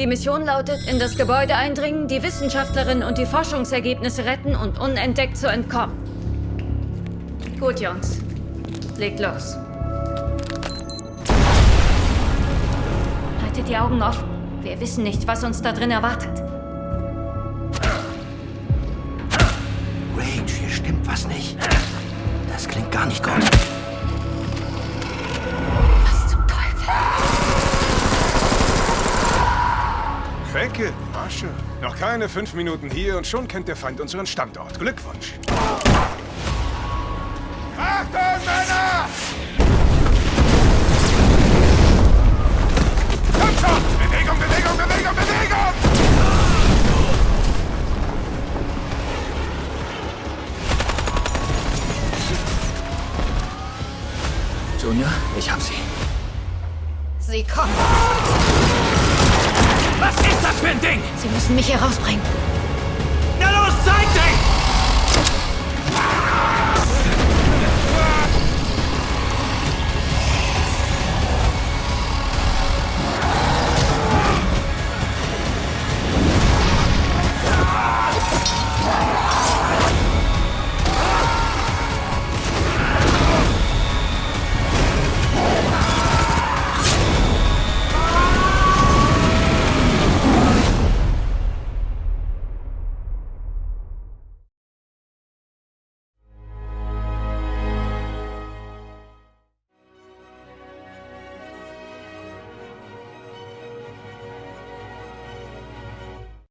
Die Mission lautet, in das Gebäude eindringen, die Wissenschaftlerin und die Forschungsergebnisse retten und unentdeckt zu entkommen. Gut, Jungs. Legt los. Haltet die Augen offen. Wir wissen nicht, was uns da drin erwartet. Rage, hier stimmt was nicht. Das klingt gar nicht gut. Bänke, Asche. Noch keine fünf Minuten hier und schon kennt der Feind unseren Standort. Glückwunsch. Achtung, Männer! Komm schon! Bewegung, Bewegung, Bewegung, Bewegung! Junior, ich hab sie. Sie kommen. Was ist das für ein Ding? Sie müssen mich hier rausbringen. Na los, zeig dich!